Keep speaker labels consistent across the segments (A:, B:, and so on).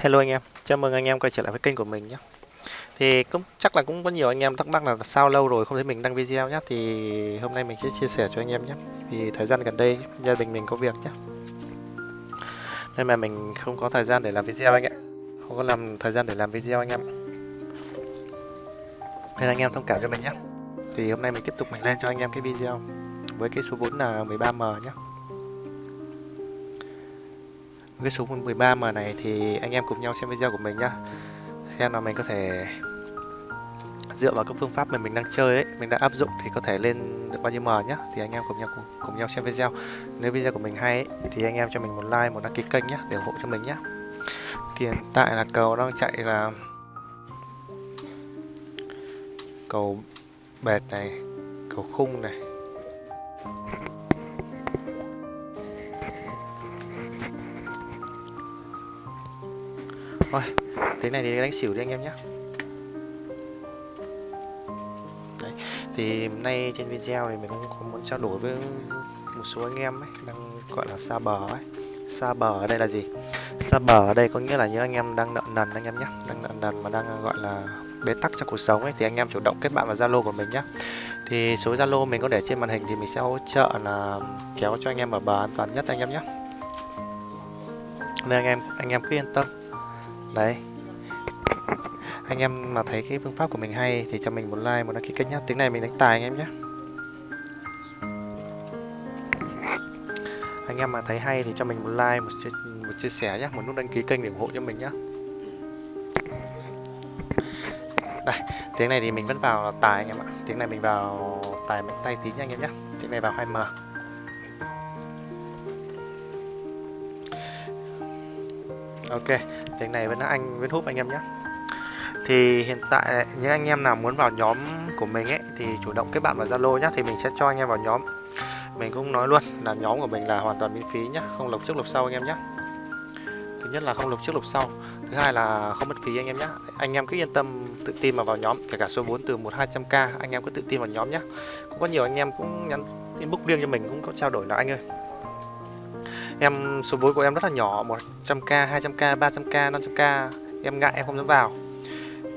A: Hello anh em, chào mừng anh em quay trở lại với kênh của mình nhé. Thì cũng chắc là cũng có nhiều anh em thắc mắc là sao lâu rồi không thấy mình đăng video nhé. Thì hôm nay mình sẽ chia sẻ cho anh em nhé. Vì thời gian gần đây gia đình mình có việc nhé. Nên mà mình không có thời gian để làm video anh ạ. Không có làm thời gian để làm video anh em. Nên anh em thông cảm cho mình nhé. Thì hôm nay mình tiếp tục mình lên cho anh em cái video với cái số vốn là 13M nhé cái số 13M này thì anh em cùng nhau xem video của mình nhá. Xem là mình có thể dựa vào các phương pháp mà mình đang chơi ấy mình đã áp dụng thì có thể lên được bao nhiêu M nhá. Thì anh em cùng nhau cùng, cùng nhau xem video. Nếu video của mình hay ấy, thì anh em cho mình một like một đăng ký kênh nhá để ủng hộ cho mình nhá. Thì hiện tại là cầu đang chạy là cầu bệt này cầu khung này. Thôi, thế này thì đánh xỉu đi anh em nhé. Đấy, thì nay trên video thì mình cũng có muốn trao đổi với một số anh em ấy đang gọi là xa bờ ấy. Xa bờ ở đây là gì? Xa bờ ở đây có nghĩa là những anh em đang nợ nần anh em nhé. Đang nợ nần mà đang à, gọi là bế tắc trong cuộc sống ấy thì anh em chủ động kết bạn vào zalo của mình nhé. Thì số zalo mình có để trên màn hình thì mình sẽ hỗ trợ là kéo cho anh em ở bờ an toàn nhất anh em nhé. Nên anh em anh em cứ yên tâm đấy. Anh em mà thấy cái phương pháp của mình hay thì cho mình một like một đăng ký kênh nhé tiếng này mình đánh tài anh em nhé anh em mà thấy hay thì cho mình một like một chia, một chia sẻ nhé một nút đăng ký kênh để ủng hộ cho mình nhé đây tiếng này thì mình vẫn vào tài anh em ạ. Tiếng này mình vào tài mạnh tay tí nha anh em nhé tiếng này vào 2m ok, tiếng này vẫn là anh, vẫn hút anh em nhé. Thì hiện tại những anh em nào muốn vào nhóm của mình ấy, thì chủ động kết bạn vào zalo nhé, thì mình sẽ cho anh em vào nhóm. Mình cũng nói luôn là nhóm của mình là hoàn toàn miễn phí nhé, không lục trước lục sau anh em nhé. Thứ nhất là không lục trước lục sau, thứ hai là không mất phí anh em nhé. Anh em cứ yên tâm tự tin mà vào nhóm, kể cả số 4 từ một hai trăm k, anh em cứ tự tin vào nhóm nhé. Cũng có nhiều anh em cũng nhắn inbox riêng cho mình, cũng có trao đổi là anh ơi em, số vốn của em rất là nhỏ 100k 200k 300k 500k em ngại, em không dám vào.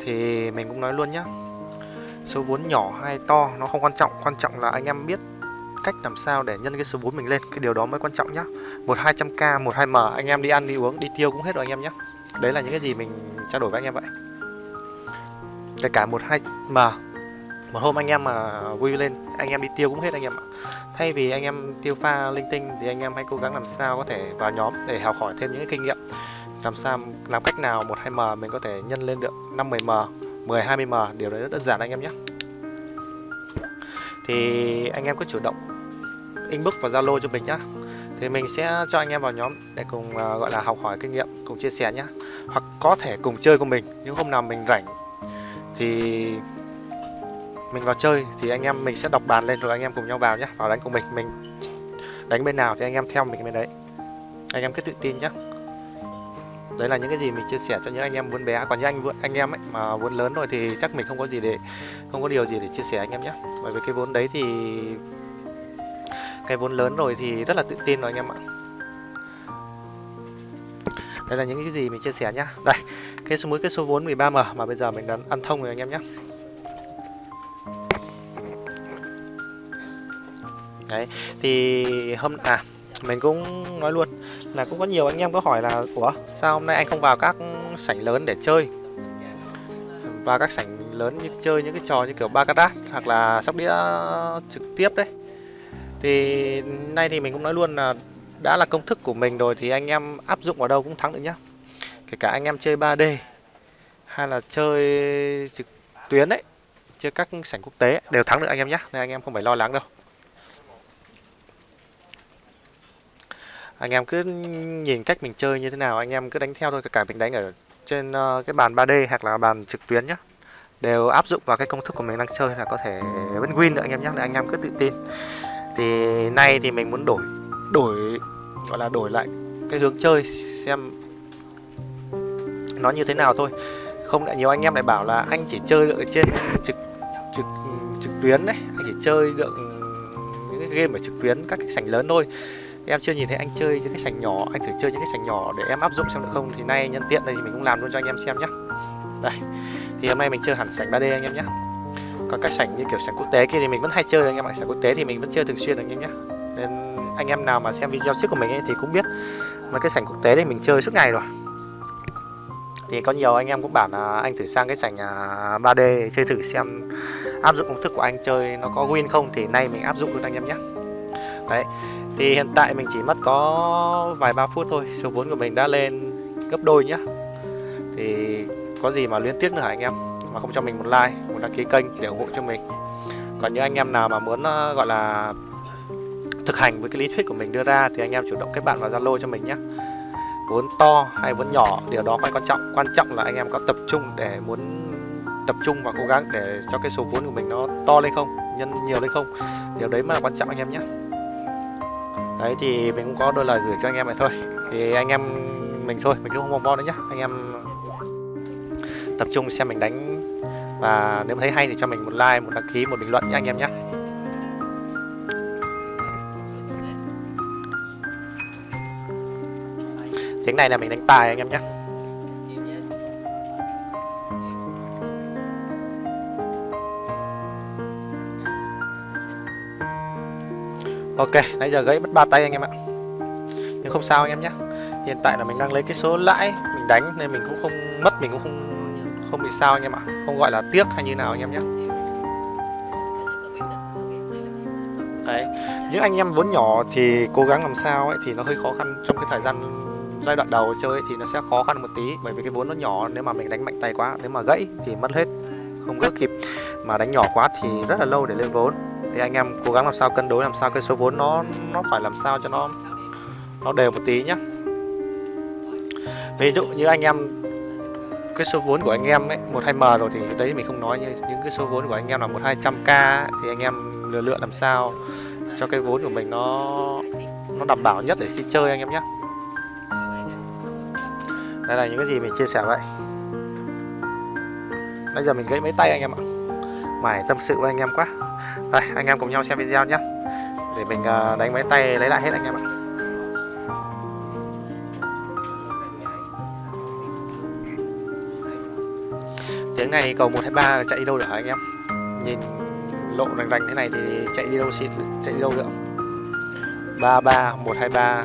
A: Thì mình cũng nói luôn nhá, số vốn nhỏ hay to nó không quan trọng quan trọng là anh em biết cách làm sao để nhân cái số vốn mình lên, cái điều đó mới quan trọng nhá. Một hai trăm k, một hai m, anh em đi ăn, đi uống, đi tiêu cũng hết rồi anh em nhé đấy là những cái gì mình trao đổi với anh em vậy. Kể cả một hai m một hôm anh em mà vui lên anh em đi tiêu cũng hết anh em ạ. Thay vì anh em tiêu pha linh tinh thì anh em hãy cố gắng làm sao có thể vào nhóm để học hỏi thêm những cái kinh nghiệm. Làm sao làm cách nào một hai m mình có thể nhân lên được 5 10 m 10 20 m điều đấy rất đơn giản anh em nhé. Thì anh em cứ chủ động inbox vào zalo cho mình nhá. Thì mình sẽ cho anh em vào nhóm để cùng uh, gọi là học hỏi kinh nghiệm cùng chia sẻ nhé hoặc có thể cùng chơi cùng mình những hôm nào mình rảnh thì mình vào chơi thì anh em mình sẽ đọc bàn lên rồi anh em cùng nhau vào nhé vào đánh cùng mình mình đánh bên nào thì anh em theo mình bên đấy. Anh em cứ tự tin nhé đấy là những cái gì mình chia sẻ cho những anh em vốn bé à, còn những anh anh em ấy mà vốn lớn rồi thì chắc mình không có gì để, không có điều gì để chia sẻ anh em nhé bởi vì cái vốn đấy thì, cái vốn lớn rồi thì rất là tự tin rồi anh em ạ. Đây là những cái gì mình chia sẻ nhá. Đây, cái số mới cái số vốn 13m mà bây giờ mình đã ăn thông rồi anh em nhé đấy, thì hôm à mình cũng nói luôn là cũng có nhiều anh em có hỏi là, ủa, sao hôm nay anh không vào các sảnh lớn để chơi? Và các sảnh lớn như chơi những cái trò như kiểu baccarat hoặc là sóc đĩa trực tiếp đấy. Thì nay thì mình cũng nói luôn là đã là công thức của mình rồi thì anh em áp dụng vào đâu cũng thắng được nhá. Kể cả anh em chơi 3D hay là chơi trực tuyến đấy, chơi các sảnh quốc tế đều thắng được anh em nhé nên anh em không phải lo lắng đâu. Anh em cứ nhìn cách mình chơi như thế nào anh em cứ đánh theo thôi cả mình đánh ở trên uh, cái bàn 3D hoặc là bàn trực tuyến nhé đều áp dụng vào cái công thức của mình đang chơi là có thể vẫn win được anh em nhé anh em cứ tự tin. Thì nay thì mình muốn đổi đổi gọi là đổi lại cái hướng chơi xem nó như thế nào thôi. Không lại nhiều anh em lại bảo là anh chỉ chơi được ở trên trực trực trực tuyến đấy anh chỉ chơi được những cái game ở trực tuyến các cái sảnh lớn thôi em chưa nhìn thấy anh chơi những cái sảnh nhỏ, anh thử chơi những cái sảnh nhỏ để em áp dụng xem được không? Thì nay nhân tiện đây thì mình cũng làm luôn cho anh em xem nhé đây, thì hôm nay mình chơi hẳn sảnh 3D anh em nhé còn các sảnh như kiểu sảnh quốc tế kia thì mình vẫn hay chơi anh em ạ. Sảnh quốc tế thì mình vẫn chơi thường xuyên anh em nhé nên anh em nào mà xem video trước của mình ấy thì cũng biết mà cái sảnh quốc tế thì mình chơi suốt ngày rồi. Thì có nhiều anh em cũng bảo là anh thử sang cái sảnh 3D à, chơi thử xem áp dụng công thức của anh chơi nó có win không thì nay mình áp dụng luôn anh em nhé đấy thì hiện tại mình chỉ mất có vài ba phút thôi, số vốn của mình đã lên gấp đôi nhá. Thì có gì mà liên tiếp nữa hả anh em? Mà không cho mình một like, một đăng ký kênh để ủng hộ cho mình. Còn những anh em nào mà muốn ờ, gọi là thực hành với cái lý thuyết của mình đưa ra thì anh em chủ động kết bạn vào zalo cho mình nhé vốn to hay vốn nhỏ, điều đó không quan trọng quan trọng là anh em có tập trung để muốn tập trung và cố gắng để cho cái số vốn của mình nó to lên không, nhân nhiều lên không. Điều đấy mà là quan trọng anh em nhé đấy, thì mình cũng có đôi lời gửi cho anh em vậy thôi. Thì anh em mình thôi, mình cũng không vòng vo nữa nhá. Anh em tập trung xem mình đánh. Và nếu thấy hay thì cho mình một like, một đăng ký, một bình luận nhé anh em nhé tiếng này là mình đánh tài anh em nhé Ok, nãy giờ gãy mất ba tay anh em ạ. Nhưng không sao anh em nhé. Hiện tại là mình đang lấy cái số lãi Mình đánh nên mình cũng không mất Mình cũng không không bị sao anh em ạ. Không gọi là tiếc hay như nào anh em nhé. Đấy Những anh em vốn nhỏ thì cố gắng làm sao ấy Thì nó hơi khó khăn trong cái thời gian giai đoạn đầu chơi ấy, thì nó sẽ khó khăn một tí. Bởi vì cái vốn nó nhỏ nếu mà mình đánh mạnh tay quá Nếu mà gãy thì mất hết Không gỡ kịp. Mà đánh nhỏ quá thì rất là lâu để lên vốn thì anh em cố gắng làm sao cân đối, làm sao cái số vốn nó nó phải làm sao cho nó nó đều một tí nhá. Ví dụ như anh em, cái số vốn của anh em ấy, một hai m rồi thì đấy mình không nói như những cái số vốn của anh em là một hai trăm k thì anh em lựa lựa làm sao cho cái vốn của mình nó nó đảm bảo nhất để khi chơi anh em nhé đây là những cái gì mình chia sẻ vậy bây giờ mình gãy mấy tay anh em ạ mải tâm sự với anh em quá. Đây, anh em cùng nhau xem video nhé. Để mình à, đánh mấy tay lấy lại hết anh em ạ. Tiếng này cầu 123 chạy đi đâu được hả anh em? Nhìn lộ rành rành thế này thì chạy đi đâu xin chạy đi đâu được? 33 123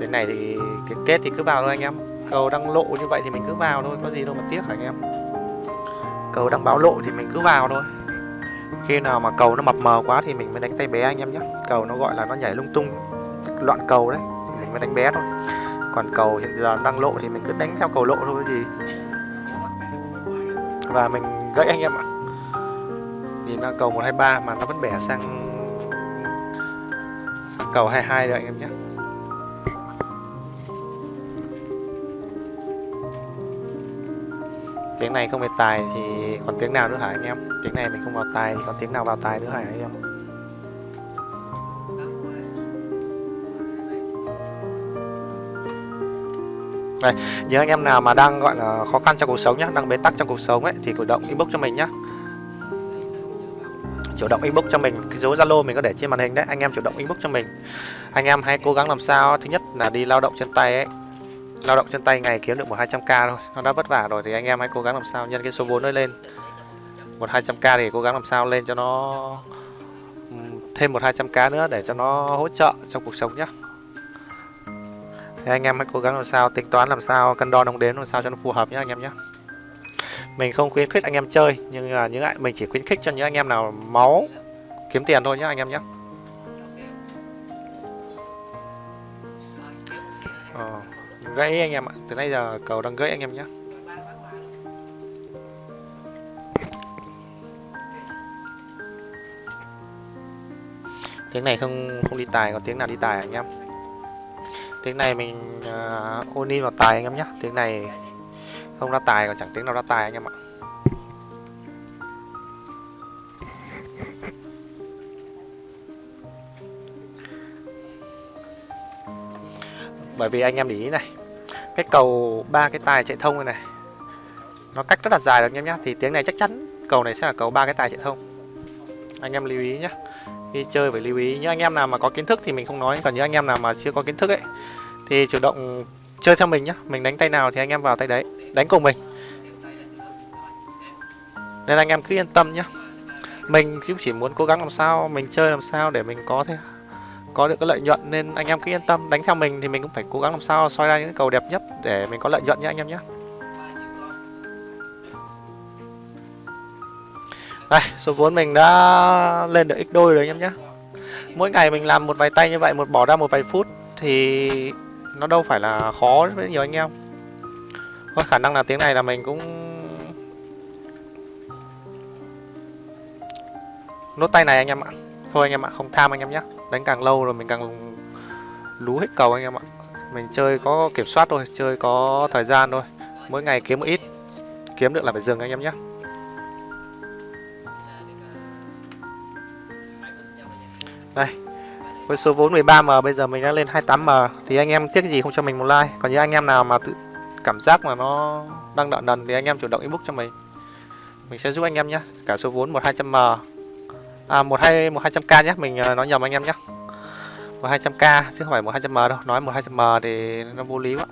A: tiếng này thì cái kết thì cứ vào thôi anh em. Cầu đang lộ như vậy thì mình cứ vào thôi, có gì đâu mà tiếc hả anh em? Cầu đang báo lộ thì mình cứ vào thôi. Khi nào mà cầu nó mập mờ quá thì mình mới đánh tay bé anh em nhé. Cầu nó gọi là nó nhảy lung tung, loạn cầu đấy, thì mình mới đánh bé thôi. Còn cầu hiện giờ đang lộ thì mình cứ đánh theo cầu lộ thôi cái gì. Và mình gãy anh em ạ. Nhìn nó cầu 123 mà nó vẫn bẻ sang sang cầu 22 rồi anh em nhé. Tiếng này không về tài thì còn tiếng nào nữa hả anh em tiếng này mình không vào tài thì còn tiếng nào vào tài nữa hả anh em Đây, những anh em nào mà đang gọi là khó khăn trong cuộc sống nhá, đang bế tắc trong cuộc sống ấy thì chủ động inbox cho mình nhá. Chủ động inbox cho mình, cái dấu Zalo mình có để trên màn hình đấy, anh em chủ động inbox cho mình. Anh em hãy cố gắng làm sao thứ nhất là đi lao động chân tay ấy, lao động chân tay ngày kiếm được một hai trăm k thôi. Nó đã vất vả rồi thì anh em hãy cố gắng làm sao nhân cái số vốn nó lên. Một hai trăm k thì cố gắng làm sao lên cho nó ừ, thêm một hai trăm k nữa để cho nó hỗ trợ trong cuộc sống nhé thì anh em hãy cố gắng làm sao, tính toán làm sao, cân đo đong đếm làm sao cho nó phù hợp nhé anh em nhé mình không khuyến khích anh em chơi, nhưng là những mình chỉ khuyến khích cho những anh em nào máu, kiếm tiền thôi nhé anh em nhé ờ gãy anh em ạ từ nãy giờ cầu đang gãy anh em nhé. Tiếng này không không đi tài còn tiếng nào đi tài anh em? Tiếng này mình à, uh, ôn in vào tài anh em nhé. Tiếng này không ra tài còn chẳng tiếng nào ra tài anh em ạ. Bởi vì anh em để ý này, cái cầu ba cái tài chạy thông này này, nó cách rất là dài rồi anh em nhé thì tiếng này chắc chắn cầu này sẽ là cầu ba cái tài chạy thông. Anh em lưu ý nhé khi chơi phải lưu ý. Những anh em nào mà có kiến thức thì mình không nói, còn những anh em nào mà chưa có kiến thức ấy, thì chủ động chơi theo mình nhé mình đánh tay nào thì anh em vào tay đấy, đánh cùng mình. Nên anh em cứ yên tâm nhá. Mình cũng chỉ muốn cố gắng làm sao, mình chơi làm sao để mình có thế có được cái lợi nhuận nên anh em cứ yên tâm. Đánh theo mình thì mình cũng phải cố gắng làm sao soi ra những cầu đẹp nhất để mình có lợi nhuận nhé anh em nhé. Đây, số vốn mình đã lên được x đôi rồi anh em nhé. Mỗi ngày mình làm một vài tay như vậy, một bỏ ra một vài phút thì nó đâu phải là khó với nhiều anh em. Có khả năng là tiếng này là mình cũng nốt tay này anh em ạ. Thôi anh em ạ, không tham anh em nhé đánh càng lâu rồi mình càng lú hết cầu anh em ạ. Mình chơi có kiểm soát thôi, chơi có thời gian thôi. Mỗi ngày kiếm một ít, kiếm được là phải dừng anh em nhé. Đây, với số vốn 13m bây giờ mình đã lên 28m thì anh em tiếc gì không cho mình một like. Còn những anh em nào mà tự cảm giác mà nó đang đợi đần thì anh em chủ động inbox cho mình. Mình sẽ giúp anh em nhé. Cả số vốn 1200m à, 12 1200k nhé mình uh, nói nhầm anh em nhé. 1200k chứ không phải 1200m đâu nói 1200m thì nó vô lý quá.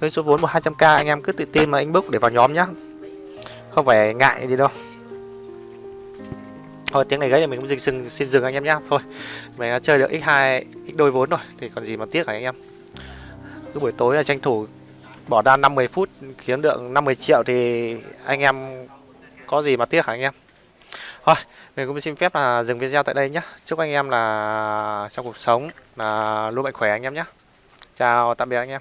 A: Với số vốn 1200k anh em cứ tự tin mà inbox để vào nhóm nhé. Không phải ngại gì đâu. Thôi tiếng này gãy thì mình cũng dừng, xin dừng anh em nhé. Thôi mình đã chơi được x2 x đôi vốn rồi thì còn gì mà tiếc hả anh em? Cứ buổi tối là tranh thủ bỏ ra 50 phút kiếm được 50 triệu thì anh em có gì mà tiếc hả anh em? Thôi, mình cũng xin phép là dừng video tại đây nhé chúc anh em là trong cuộc sống là luôn mạnh khỏe anh em nhé chào, tạm biệt anh em.